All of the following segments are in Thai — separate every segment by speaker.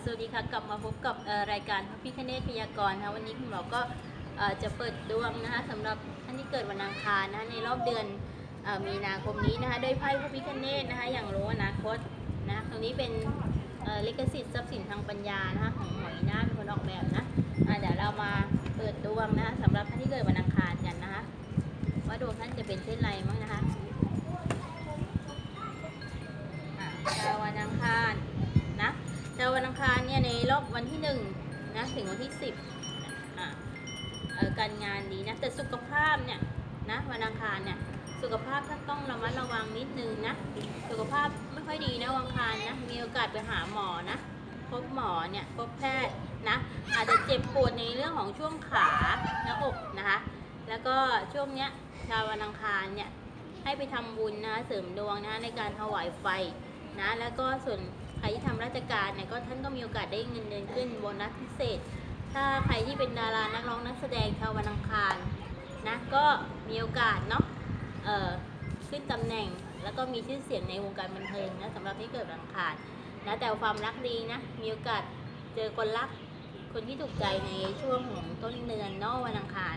Speaker 1: สวัสดีค่ะกลับมาพบกับรายการพระพิคเนตพยากรณ์นะคะวันนี้คุณหมอก็จะเปิดดวงนะคะสำหรับท่านที่เกิดวันอังคารนะคะในรอบเดือนมีนาคมนี้นะคะโดยไพ่พระพิคเนตนะคะอย่างรู้อนาคตนะตรงนี้เป็นเลิขสิทธิ์ทรัพย์สินทางปัญญานะคะของหมออีน่าเป็นคนออกแบบนะะเดี๋ยวเรามาเปิดดวงนะคะสำหรับท่านที่เกิดวันอังคารกันนะคะว่าดวงท่านจะเป็นเช่นไรมั้งนะคะ ดาววันอังคารเนี่ยในรอบวันที่หนึ่งนะถึงวันที่สิบอะเอ่อการงานดีนะแต่สุขภาพเนี่ยนะวันอังคารเนี่ยสุขภาพท่านต้องระมัดระวังนิดนึงนะสุขภาพไม่ค่อยดีนะวันอังคารนะมีโอกาสไปหาหมอนะพบหมอเนี่ยพบแพทย์นะอาจจะเจ็บปวดในเรื่องของช่วงขาหน้าอกนะคะแล้วก็ช่วงเนี้ยชาววันอังคารเนี่ยให้ไปทำบุญนะเสริมดวงนะในการถวายไฟนะแล้วก็ส่วน ครที่ทำราชการเนี่ยก็ท่านก็มีโอกาสได้เงินเดือนขึ้นโบนัสพิเศษ ถ้าใครที่เป็นดารานักร้องนักแสดงชาววันอังคารนะก็มีโอกาสเนาะเออขึ้นตำแหน่งแล้วก็มีชื่อเสียงในวงการบันเทิงนะสำหรับที่เกิดอังคารนะแต่ความรักดีนะมีโอกาสเจอคนรักคนที่ถูกใจในช่วงของต้นเดือนนอกวันอังคาร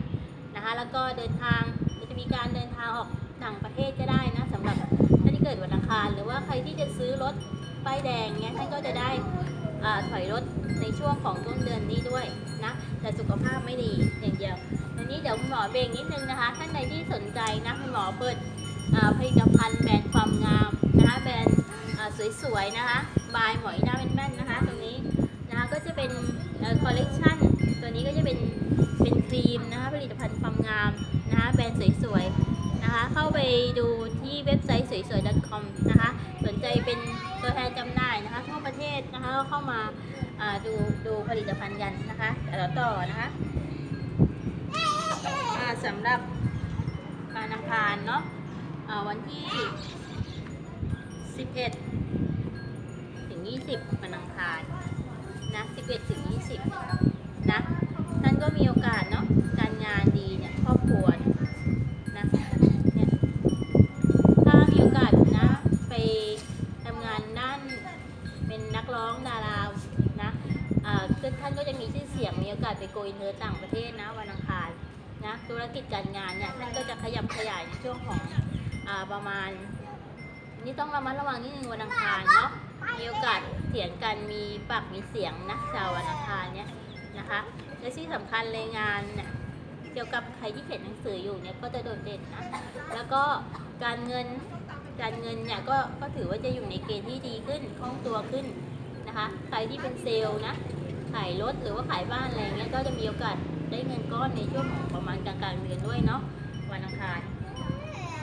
Speaker 1: นะคะแล้วก็เดินทางจะมีการเดินทางออกต่างประเทศก็ได้นะสำหรับท่านที่เกิดวันอังคาร หรือว่าใครที่จะซื้อรถ ป้ายแดงเนี้ยท่านก็จะได้ถอยรถในช่วงของต้นเดือนนี้ด้วยนะแต่สุขภาพไม่ดีอย่างเดียวทีนี้เดี๋ยวคุณหมอเบรกนิดนึงนะคะ ท่านใดที่สนใจนะคุณหมอเปิดผลิตภัณฑ์แบรนด์ความงามนะคะแบรนด์สวยๆนะคะบายหมอยหน้าแม่นๆนะคะ ตรงนี้นะคะก็จะเป็นคอลเลกชันตัวนี้ก็จะเป็นเป็นครีมนะคะผลิตภัณฑ์ความงามนะคะแบรนด์สวยๆนะคะเข้าไปดูที่เว็บไซต์สวยๆ .com นะคะสนใจเป็น ตัวแทนจำหน่ายนะคะทั่วประเทศนะคะก็เข้ามาดูดูผลิตภัณฑ์กันนะคะแต่ละต่อนะคะอ่าสำหรับการอังคานเนาะวันที่ 11 ถึง 20วันอังคานนะ 11 ถึง 20 มีโอกาสไปโกยเธอต่างประเทศนะวันอังคารนะธุรกิจการงานเนี่ยท่านก็จะขยับขยายในช่วงของอาประมาณ นี่ต้องระมัดระวังนิดนึงวันอังคารเนาะมีโอกาสเถียงกันมีปากมีเสียงนะชาววันอังคารเนี่ยนะคะและที่สำคัญเลยงานเนี่ยเกี่ยวกับใครที่เขียนหนังสืออยู่เนี่ยก็จะโดดเด่นนะแล้วก็การเงินการเงินเนี่ยก็ก็ถือว่าจะอยู่ในเกณฑ์ที่ดีขึ้นคล่องตัวขึ้นนะคะ ใครที่เป็นเซลล์นะ ขายรถหรือว่าขายบ้านอะไรเงี้ยก็จะมีโอกาสได้เงินก้อนในช่วงของประมาณกลางๆเดือนด้วยเนาะวันอังคาร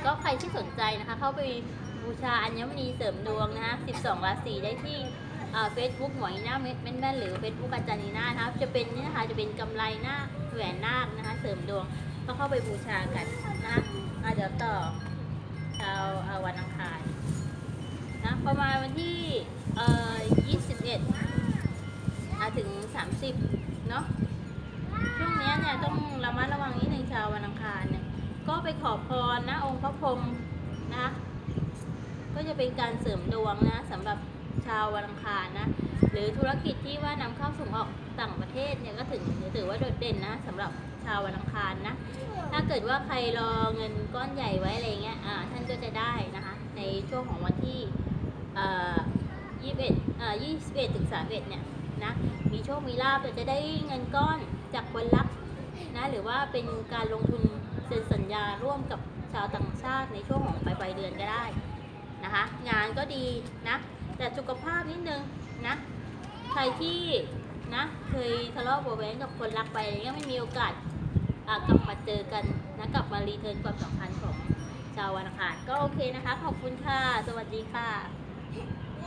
Speaker 1: ก็ใครที่สนใจนะคะ เข้าไปบูชาอัญมณีเสริมดวงนะคะ12 ราศีได้ที่เฟซบุ๊กหมวยหน้าเม็ดแม่นหรือเฟซบุ๊กอาจารย์นีน่านะคะจะเป็นนี่นะคะจะเป็นกำไลนาคแหวนนาคนะคะ เสริมดวงก็เข้าไปบูชากันนะคะเดี๋ยวต่อชาวอ่าวันอังคารนะประมาณวันที่เอ่อ21อะ ถึง 30 เนาะช่วงนี้เนี่ยต้องระมัดระวังนิดนึงชาววันอังคารเนี่ยก็ไปขอพรนะองค์พระพรหมนะก็จะเป็นการเสริมดวงนะสำหรับชาววันอังคารนะหรือธุรกิจที่ว่านำเข้าส่งออกต่างประเทศเนี่ยก็ถึงถือว่าโดดเด่นนะสำหรับชาววันอังคารนะถ้าเกิดว่าใครรอเงินก้อนใหญ่ไว้อะไรเงี้ยอ่าท่านก็จะได้นะคะในช่วงของวันที่เอ่อ21เอ่อ21ถึง31เนี่ย นะ มีโชค มีลาภแต่จะได้เงินก้อนจากคนรักนะ หรือว่าเป็นการลงทุนเซ็นสัญญาร่วมกับชาวต่างชาติในช่วงของปลายปลายเดือนก็ได้นะคะ งานก็ดีนะ แต่สุขภาพนิดนึงนะ ใครที่นะเคยทะเลาะเบาะแว้งกับคนรักไปอะไรเงี้ยไม่มีโอกาสกลับมาเจอกันนะกลับมารีเทิร์นความสัมพันธ์ของชาววันอังคารก็โอเคนะคะ ขอบคุณค่ะ สวัสดีค่ะ